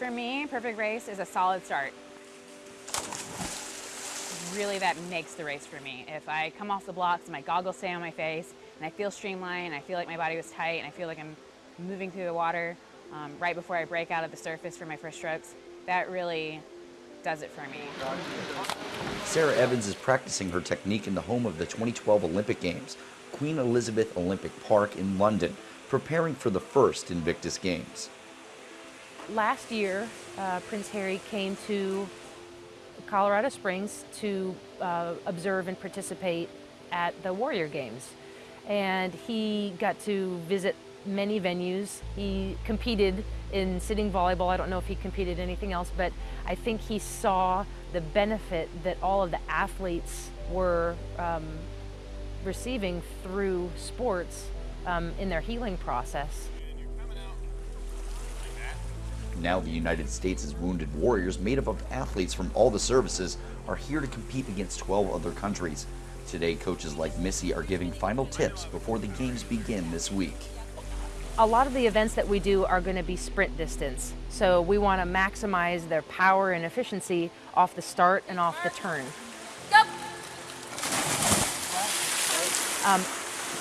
For me, perfect race is a solid start. Really that makes the race for me. If I come off the blocks and my goggles stay on my face and I feel streamlined, I feel like my body was tight and I feel like I'm moving through the water um, right before I break out of the surface for my first strokes, that really does it for me. Sarah Evans is practicing her technique in the home of the 2012 Olympic Games, Queen Elizabeth Olympic Park in London, preparing for the first Invictus Games. Last year, uh, Prince Harry came to Colorado Springs to uh, observe and participate at the Warrior Games. And he got to visit many venues. He competed in sitting volleyball. I don't know if he competed anything else, but I think he saw the benefit that all of the athletes were um, receiving through sports um, in their healing process. Now the United States' Wounded Warriors, made up of athletes from all the services, are here to compete against 12 other countries. Today, coaches like Missy are giving final tips before the games begin this week. A lot of the events that we do are going to be sprint distance, so we want to maximize their power and efficiency off the start and off the turn. Um,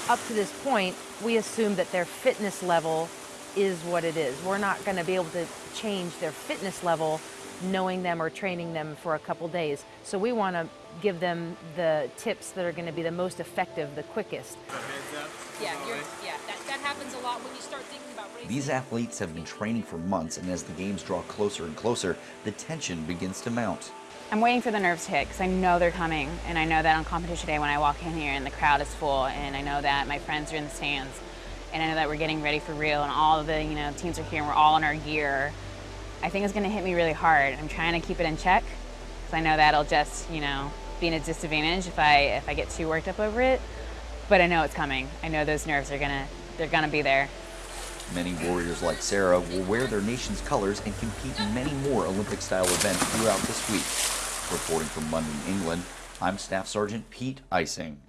up to this point, we assume that their fitness level is what it is. We're not going to be able to change their fitness level knowing them or training them for a couple days. So we want to give them the tips that are going to be the most effective, the quickest. Yeah, yeah, that, that happens a lot when you start thinking about racing. These athletes have been training for months, and as the games draw closer and closer, the tension begins to mount. I'm waiting for the nerves to hit because I know they're coming, and I know that on competition day when I walk in here and the crowd is full, and I know that my friends are in the stands, and I know that we're getting ready for real, and all of the you know teams are here, and we're all in our gear. I think it's going to hit me really hard. I'm trying to keep it in check because I know that'll just you know be in a disadvantage if I if I get too worked up over it. But I know it's coming. I know those nerves are gonna they're gonna be there. Many warriors like Sarah will wear their nation's colors and compete in many more Olympic-style events throughout this week. Reporting from London, England, I'm Staff Sergeant Pete Ising.